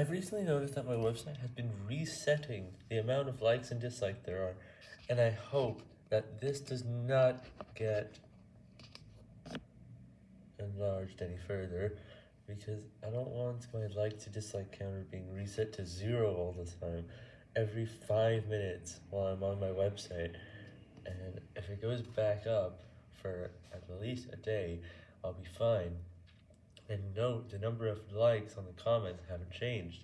I've recently noticed that my website has been resetting the amount of likes and dislikes there are, and I hope that this does not get enlarged any further, because I don't want my like to dislike counter being reset to zero all the time, every 5 minutes while I'm on my website, and if it goes back up for at least a day, I'll be fine. And note, the number of likes on the comments haven't changed.